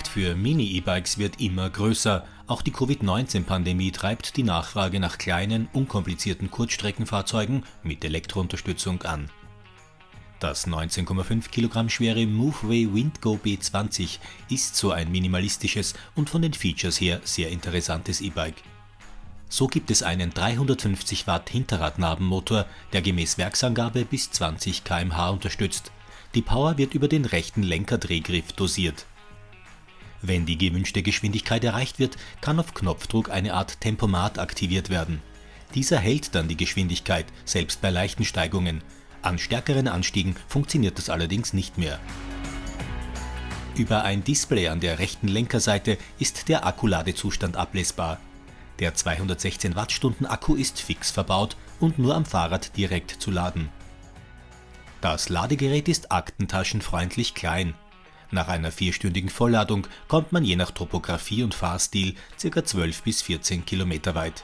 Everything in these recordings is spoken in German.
für Mini-E-Bikes wird immer größer. Auch die Covid-19-Pandemie treibt die Nachfrage nach kleinen, unkomplizierten Kurzstreckenfahrzeugen mit Elektrounterstützung an. Das 19,5 Kilogramm schwere Moveway Windgo B20 ist so ein minimalistisches und von den Features her sehr interessantes E-Bike. So gibt es einen 350 Watt Hinterradnabenmotor, der gemäß Werksangabe bis 20 km/h unterstützt. Die Power wird über den rechten Lenkerdrehgriff dosiert wenn die gewünschte Geschwindigkeit erreicht wird, kann auf Knopfdruck eine Art Tempomat aktiviert werden. Dieser hält dann die Geschwindigkeit, selbst bei leichten Steigungen. An stärkeren Anstiegen funktioniert das allerdings nicht mehr. Über ein Display an der rechten Lenkerseite ist der Akkuladezustand ablesbar. Der 216 Wattstunden Akku ist fix verbaut und nur am Fahrrad direkt zu laden. Das Ladegerät ist aktentaschenfreundlich klein. Nach einer vierstündigen Vollladung kommt man je nach Topografie und Fahrstil ca. 12 bis 14 Kilometer weit.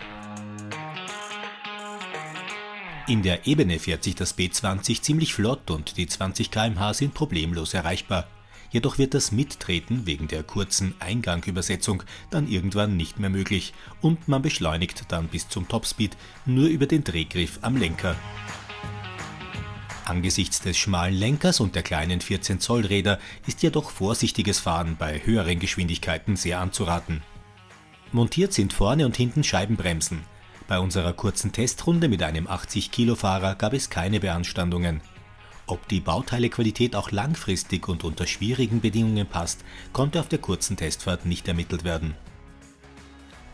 In der Ebene fährt sich das B20 ziemlich flott und die 20 km/h sind problemlos erreichbar. Jedoch wird das Mittreten wegen der kurzen Eingangübersetzung dann irgendwann nicht mehr möglich und man beschleunigt dann bis zum Topspeed nur über den Drehgriff am Lenker. Angesichts des schmalen Lenkers und der kleinen 14 Zoll Räder ist jedoch vorsichtiges Fahren bei höheren Geschwindigkeiten sehr anzuraten. Montiert sind vorne und hinten Scheibenbremsen. Bei unserer kurzen Testrunde mit einem 80 Kilo Fahrer gab es keine Beanstandungen. Ob die Bauteilequalität auch langfristig und unter schwierigen Bedingungen passt, konnte auf der kurzen Testfahrt nicht ermittelt werden.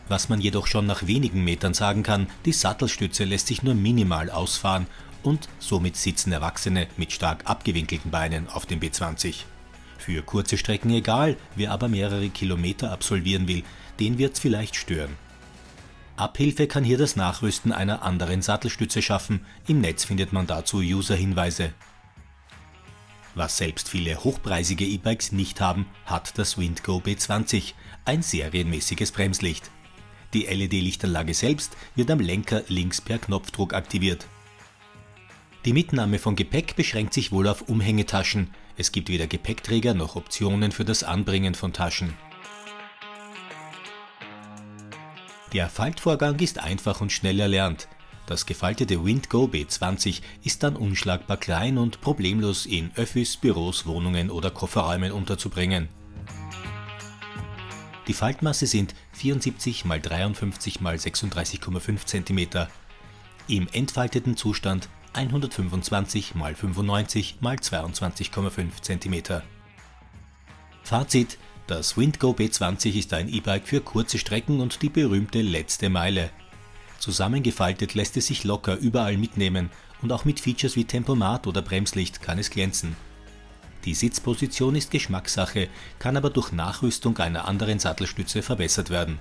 Was man jedoch schon nach wenigen Metern sagen kann, die Sattelstütze lässt sich nur minimal ausfahren und somit sitzen Erwachsene mit stark abgewinkelten Beinen auf dem B20. Für kurze Strecken egal, wer aber mehrere Kilometer absolvieren will, den wird's vielleicht stören. Abhilfe kann hier das Nachrüsten einer anderen Sattelstütze schaffen, im Netz findet man dazu User-Hinweise. Was selbst viele hochpreisige E-Bikes nicht haben, hat das Windgo B20, ein serienmäßiges Bremslicht. Die LED-Lichtanlage selbst wird am Lenker links per Knopfdruck aktiviert. Die Mitnahme von Gepäck beschränkt sich wohl auf Umhängetaschen, es gibt weder Gepäckträger noch Optionen für das Anbringen von Taschen. Der Faltvorgang ist einfach und schnell erlernt. Das gefaltete Windgo B20 ist dann unschlagbar klein und problemlos in Öffis, Büros, Wohnungen oder Kofferräumen unterzubringen. Die Faltmasse sind 74 x 53 x 36,5 cm. Im entfalteten Zustand 125 x 95 x 22,5 cm. Fazit: Das Windgo B20 ist ein E-Bike für kurze Strecken und die berühmte letzte Meile. Zusammengefaltet lässt es sich locker überall mitnehmen und auch mit Features wie Tempomat oder Bremslicht kann es glänzen. Die Sitzposition ist Geschmackssache, kann aber durch Nachrüstung einer anderen Sattelstütze verbessert werden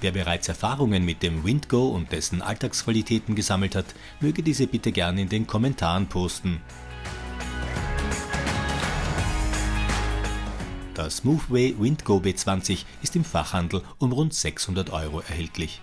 Wer bereits Erfahrungen mit dem Windgo und dessen Alltagsqualitäten gesammelt hat, möge diese bitte gerne in den Kommentaren posten. Das Moveway Windgo B20 ist im Fachhandel um rund 600 Euro erhältlich.